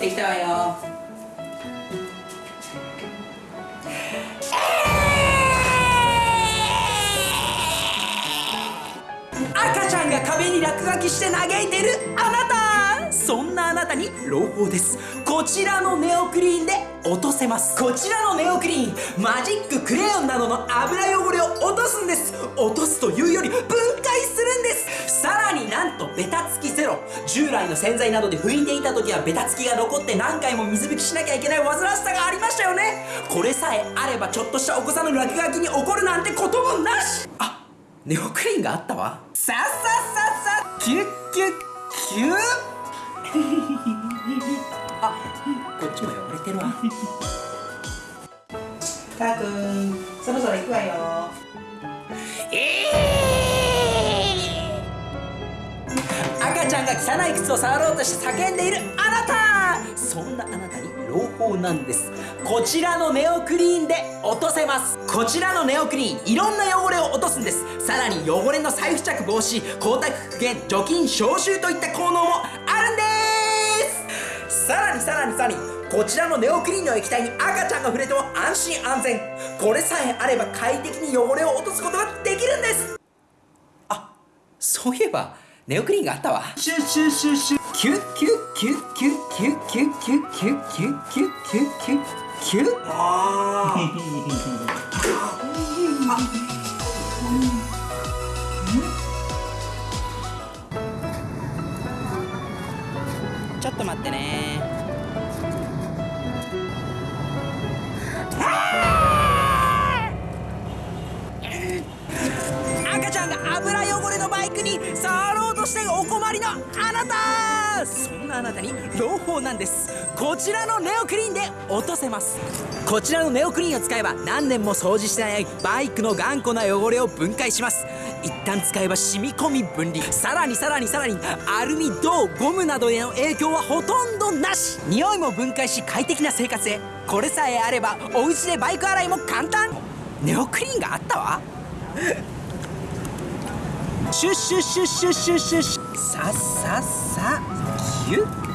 できたわよ。赤ちゃんが壁に落書きして嘆いてるあなた。そんなあなたに朗報です。こちらのネオクリーンで落とせます。こちらのネオクリーンマジッククレヨンなどの油汚れを落とすんです。落とすというより分解するんです。さらになんとベタつき従来の洗剤などで拭いていた時はベタつきが残って何回も水拭きしなきゃいけない煩わしさがありましたよね。これさえあればちょっとしたお子さんの落書きに怒るなんてこともなし。あネオクリーンがあったわ。さっさっさっさキュッキュッキュッあこっちも汚れてるわたーくんそろそろ行くわよが汚い靴を触ろうとして叫んでいるあなた。そんなあなたに朗報なんです。こちらのネオクリーンで落とせます。こちらのネオクリーンいろんな汚れを落とすんです。さらに汚れの再付着防止光沢復元除菌消臭といった効能もあるんです。さらにさらにさらにこちらのネオクリーンの液体に赤ちゃんが触れても安心安全。これさえあれば快適に汚れを落とすことができるんです。あそういえばネオクリーンがあったわ。シュッシュッシュッシュキュッキュッキュッキュッキュッキュッキュッキュッキュッキュッキュッキュッキュッあちょっと待ってね赤ちゃんが油汚れのバイクに触ろうとしてお困りのあなたそんなあなたに朗報なんです。こちらのネオクリーンで落とせます。こちらのネオクリーンを使えば何年も掃除してないバイクの頑固な汚れを分解します。一旦使えば染み込み分離。さらにさらにさらにアルミ銅ゴムなどへの影響はほとんどなし。匂いも分解し快適な生活へ。これさえあればお家でバイク洗いも簡単。ネオクリーンがあったわ。シュッシュッシュッシュッシュッシュッさっさっさキュッ。